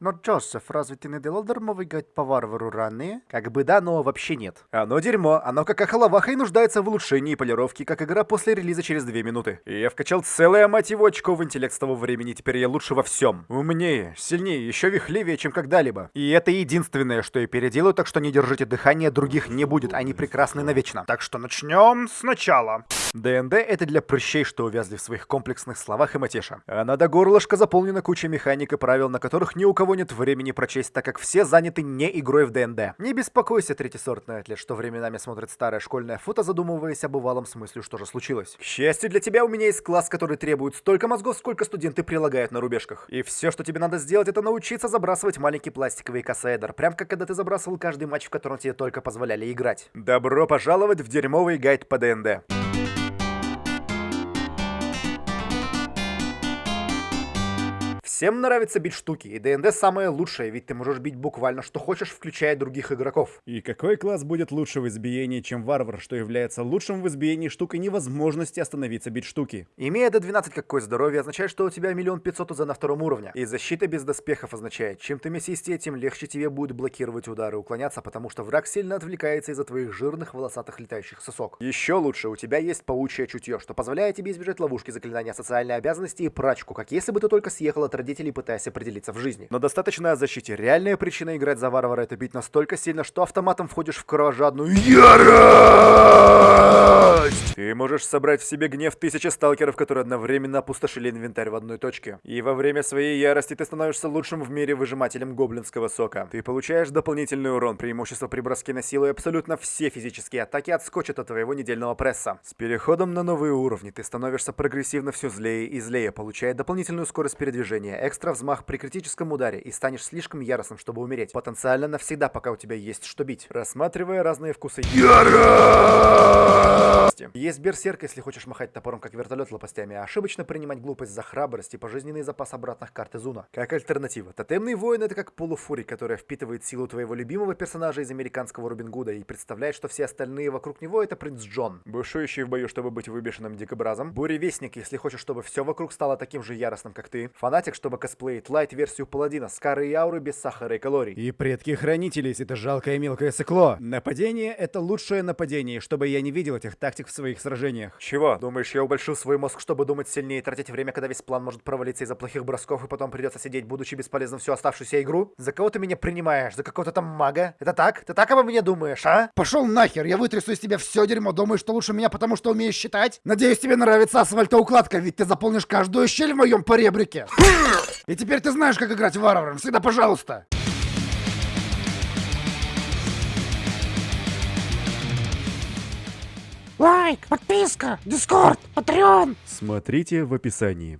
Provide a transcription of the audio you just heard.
Но, Джозеф, разве ты не делал дармовый гайд по варвару ранее? Как бы да, но вообще нет. Оно дерьмо, оно как ахалаваха и нуждается в улучшении и полировке, как игра после релиза через две минуты. И я вкачал целое, мать его, очко в интеллект с того времени, теперь я лучше во всем. Умнее, сильнее, еще вихливее, чем когда-либо. И это единственное, что я переделаю, так что не держите дыхание, других не будет, они прекрасны навечно. Так что начнем сначала. ДНД — это для прыщей, что увязли в своих комплексных словах и матеша. А надо горлышко заполнена кучей механик и правил, на которых ни у кого нет времени прочесть, так как все заняты не игрой в ДНД. Не беспокойся, третьесортный атлет, что временами смотрит старое школьное фото, задумываясь об бывалом смысле, что же случилось. К счастью для тебя, у меня есть класс, который требует столько мозгов, сколько студенты прилагают на рубежках. И все, что тебе надо сделать, это научиться забрасывать маленький пластиковый кассайдер, прям как когда ты забрасывал каждый матч, в котором тебе только позволяли играть. Добро пожаловать в дерьмовый гайд по ДНД. Всем нравится бить штуки, и ДНД самое лучшее, ведь ты можешь бить буквально что хочешь, включая других игроков. И какой класс будет лучше в избиении, чем варвар, что является лучшим в избиении штукой невозможности остановиться бить штуки? Имея до 12 какое здоровье, означает, что у тебя миллион пятьсот уза на втором уровне. И защита без доспехов означает, чем ты мясистее, тем легче тебе будет блокировать удары и уклоняться, потому что враг сильно отвлекается из-за твоих жирных волосатых летающих сосок. Еще лучше, у тебя есть паучье чутье, что позволяет тебе избежать ловушки заклинания социальной обязанности и прачку, как если бы ты только съехал от родителей, пытаясь определиться в жизни. Но достаточно о защите. Реальная причина играть за варвара это бить настолько сильно, что автоматом входишь в кровожадную ярость! Ты можешь собрать в себе гнев тысячи сталкеров, которые одновременно опустошили инвентарь в одной точке. И во время своей ярости ты становишься лучшим в мире выжимателем гоблинского сока. Ты получаешь дополнительный урон, преимущество при броске на силу и абсолютно все физические атаки отскочат от твоего недельного пресса. С переходом на новые уровни ты становишься прогрессивно все злее и злее, получая дополнительную скорость передвижения, экстра взмах при критическом ударе и станешь слишком яростным, чтобы умереть. Потенциально навсегда, пока у тебя есть что бить. Рассматривая разные вкусы Есть берсерк, если хочешь махать топором, как вертолет лопастями, а ошибочно принимать глупость за храбрость и пожизненный запас обратных карт Изуна. Как альтернатива. Тотемный воин это как полуфури, которая впитывает силу твоего любимого персонажа из американского Робин Гуда и представляет, что все остальные вокруг него это принц Джон. Бушующий в бою, чтобы быть выбешенным дикобразом. Буревестник, если хочешь, чтобы все вокруг стало таким же яростным, как ты. Фанатик, чтобы косплеить лайт-версию паладина с карой и ауры без сахара и калорий. И предки хранителей, это жалкое мелкое сыкло. Нападение — это лучшее нападение, чтобы я не видел этих тактик в своих сражениях. Чего? Думаешь, я убольшу свой мозг, чтобы думать сильнее и тратить время, когда весь план может провалиться из-за плохих бросков, и потом придется сидеть, будучи бесполезным всю оставшуюся игру? За кого ты меня принимаешь? За какого-то там мага? Это так? Ты так обо мне думаешь, а? Пошел нахер, я вытрясу из тебя все дерьмо, думаешь, что лучше меня, потому что умеешь считать? Надеюсь, тебе нравится асфальтоукладка, ведь ты заполнишь каждую щель в моем поребрике. И теперь ты знаешь, как играть варваром. Всегда пожалуйста. Лайк, подписка, дискорд, патреон. Смотрите в описании.